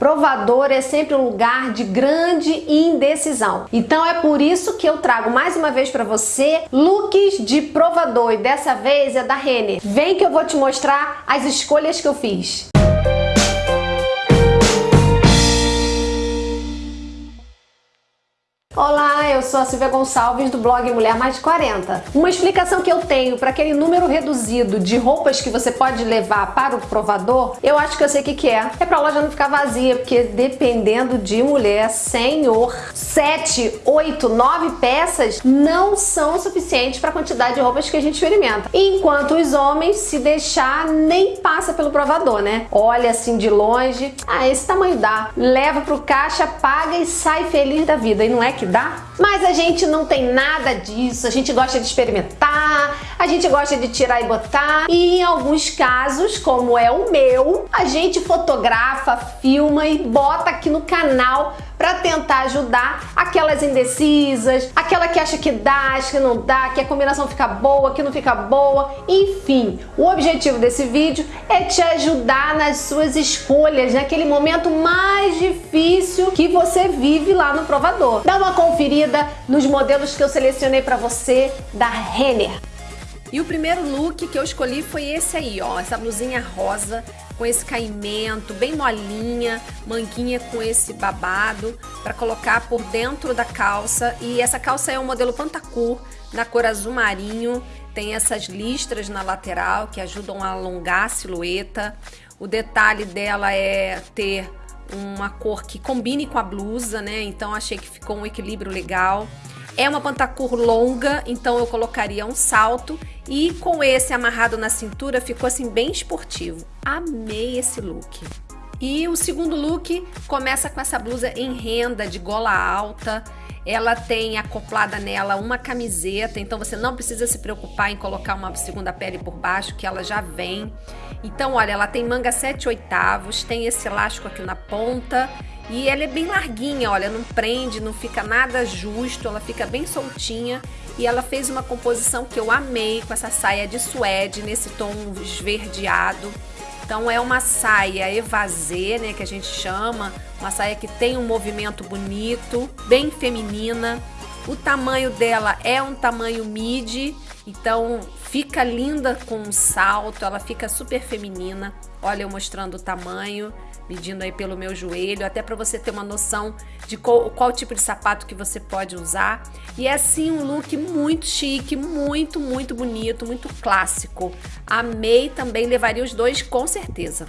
Provador é sempre um lugar de grande indecisão. Então é por isso que eu trago mais uma vez para você looks de provador e dessa vez é da Renner. Vem que eu vou te mostrar as escolhas que eu fiz. Olá, eu sou a Silvia Gonçalves do blog Mulher Mais de 40. Uma explicação que eu tenho para aquele número reduzido de roupas que você pode levar para o provador, eu acho que eu sei o que, que é. É para a loja não ficar vazia, porque dependendo de mulher, senhor, 7, 8, 9 peças não são suficientes para a quantidade de roupas que a gente experimenta. Enquanto os homens, se deixar, nem passa pelo provador, né? Olha assim de longe, ah, esse tamanho dá. Leva pro caixa, paga e sai feliz da vida. E não é que dá? Mas a gente não tem nada disso, a gente gosta de experimentar, a gente gosta de tirar e botar. E em alguns casos, como é o meu, a gente fotografa, filma e bota aqui no canal para tentar ajudar aquelas indecisas, aquela que acha que dá, acha que não dá, que a combinação fica boa, que não fica boa, enfim. O objetivo desse vídeo é te ajudar nas suas escolhas, naquele momento mais difícil que você vive lá no provador. Dá uma conferida nos modelos que eu selecionei para você da Renner. E o primeiro look que eu escolhi foi esse aí, ó, essa blusinha rosa com esse caimento, bem molinha, manguinha com esse babado para colocar por dentro da calça. E essa calça é um modelo Pantacur, na cor azul marinho, tem essas listras na lateral que ajudam a alongar a silhueta. O detalhe dela é ter uma cor que combine com a blusa, né? Então achei que ficou um equilíbrio legal. É uma pantacur longa, então eu colocaria um salto e com esse amarrado na cintura ficou assim bem esportivo. Amei esse look. E o segundo look começa com essa blusa em renda de gola alta. Ela tem acoplada nela uma camiseta, então você não precisa se preocupar em colocar uma segunda pele por baixo, que ela já vem. Então, olha, ela tem manga 7 oitavos, tem esse elástico aqui na ponta e ela é bem larguinha, olha, não prende, não fica nada justo, ela fica bem soltinha. E ela fez uma composição que eu amei com essa saia de suede nesse tom esverdeado. Então é uma saia evasê, né, que a gente chama, uma saia que tem um movimento bonito, bem feminina. O tamanho dela é um tamanho midi, então fica linda com um salto, ela fica super feminina. Olha eu mostrando o tamanho medindo aí pelo meu joelho, até para você ter uma noção de qual, qual, tipo de sapato que você pode usar. E é assim um look muito chique, muito, muito bonito, muito clássico. Amei também, levaria os dois com certeza.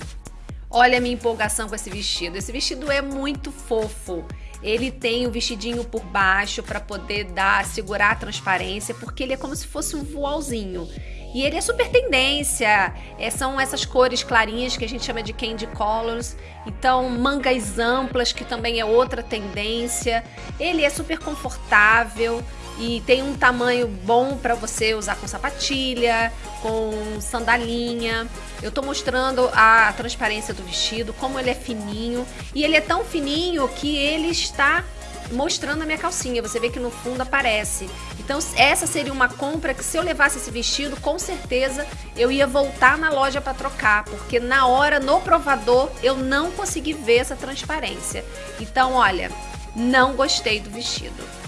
Olha a minha empolgação com esse vestido. Esse vestido é muito fofo. Ele tem o vestidinho por baixo para poder dar, segurar a transparência, porque ele é como se fosse um voalzinho. E ele é super tendência, é, são essas cores clarinhas que a gente chama de candy colors. Então, mangas amplas, que também é outra tendência. Ele é super confortável e tem um tamanho bom para você usar com sapatilha, com sandalinha. Eu tô mostrando a transparência do vestido, como ele é fininho. E ele é tão fininho que ele está mostrando a minha calcinha. Você vê que no fundo aparece. Então essa seria uma compra que se eu levasse esse vestido, com certeza eu ia voltar na loja para trocar, porque na hora, no provador, eu não consegui ver essa transparência. Então, olha, não gostei do vestido.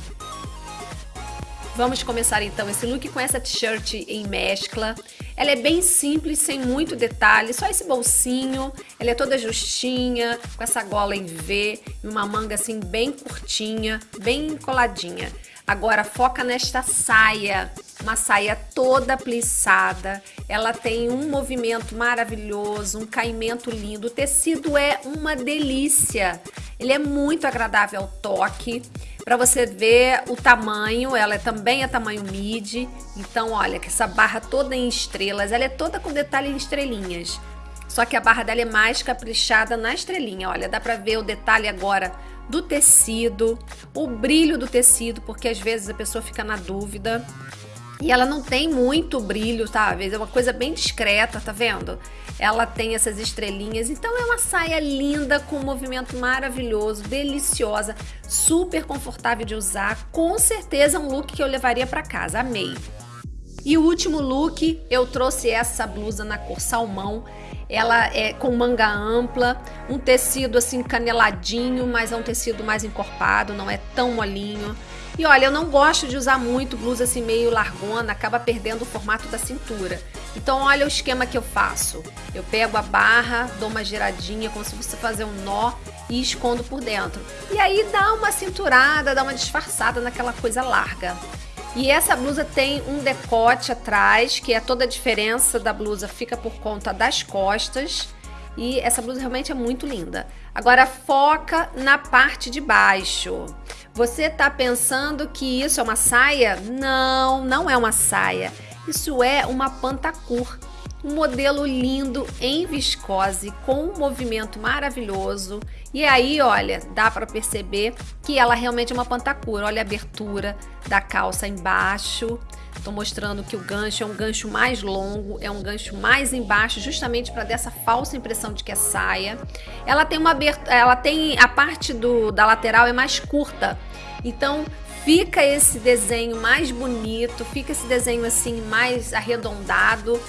Vamos começar então esse look com essa t-shirt em mescla. Ela é bem simples, sem muito detalhe, só esse bolsinho. Ela é toda justinha, com essa gola em V e uma manga assim bem curtinha, bem coladinha. Agora foca nesta saia, uma saia toda plissada. Ela tem um movimento maravilhoso, um caimento lindo. O tecido é uma delícia. Ele é muito agradável ao toque para você ver o tamanho, ela é também é tamanho midi, então olha que essa barra toda em estrelas, ela é toda com detalhe em estrelinhas, só que a barra dela é mais caprichada na estrelinha, olha, dá para ver o detalhe agora do tecido, o brilho do tecido, porque às vezes a pessoa fica na dúvida, e ela não tem muito brilho, vezes é uma coisa bem discreta, tá vendo? Ela tem essas estrelinhas, então é uma saia linda, com um movimento maravilhoso, deliciosa, super confortável de usar. Com certeza um look que eu levaria para casa, amei. E o último look, eu trouxe essa blusa na cor salmão. Ela é com manga ampla, um tecido assim caneladinho, mas é um tecido mais encorpado, não é tão molinho. E olha, eu não gosto de usar muito blusa assim meio largona, acaba perdendo o formato da cintura. Então olha o esquema que eu faço. Eu pego a barra, dou uma giradinha, como se você fazer um nó e escondo por dentro. E aí dá uma cinturada, dá uma disfarçada naquela coisa larga. E essa blusa tem um decote atrás, que é toda a diferença da blusa fica por conta das costas. E essa blusa realmente é muito linda. Agora foca na parte de baixo. Você tá pensando que isso é uma saia? Não, não é uma saia. Isso é uma pantacur um modelo lindo em viscose com um movimento maravilhoso. E aí olha dá para perceber que ela realmente é uma pantacura. Olha a abertura da calça embaixo. Estou mostrando que o gancho é um gancho mais longo, é um gancho mais embaixo, justamente para dessa falsa impressão de que é saia. Ela tem uma abertura, ela tem a parte do, da lateral é mais curta, então fica esse desenho mais bonito, fica esse desenho assim mais arredondado,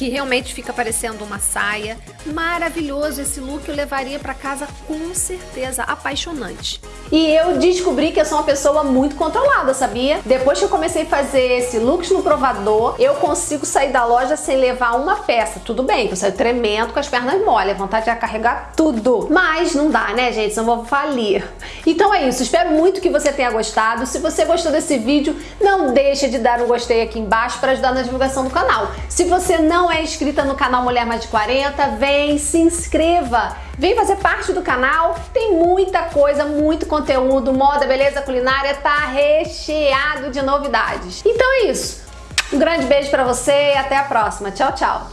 que realmente fica parecendo uma saia. Maravilhoso esse look, eu levaria para casa com certeza, apaixonante. E eu descobri que eu sou uma pessoa muito controlada, sabia? Depois que eu comecei a fazer esse looks no provador, eu consigo sair da loja sem levar uma peça. Tudo bem, eu saio tremendo com as pernas mole, a vontade de carregar tudo. Mas não dá, né, gente? Senão eu vou falir. Então é isso, espero muito que você tenha gostado. Se você gostou desse vídeo, não deixe de dar um gostei aqui embaixo para ajudar na divulgação do canal. Se você não é inscrita no canal Mulher Mais de 40, vem, se inscreva! Vem fazer parte do canal, tem muita coisa, muito conteúdo, moda, beleza culinária, tá recheado de novidades. Então é isso, um grande beijo pra você e até a próxima. Tchau, tchau!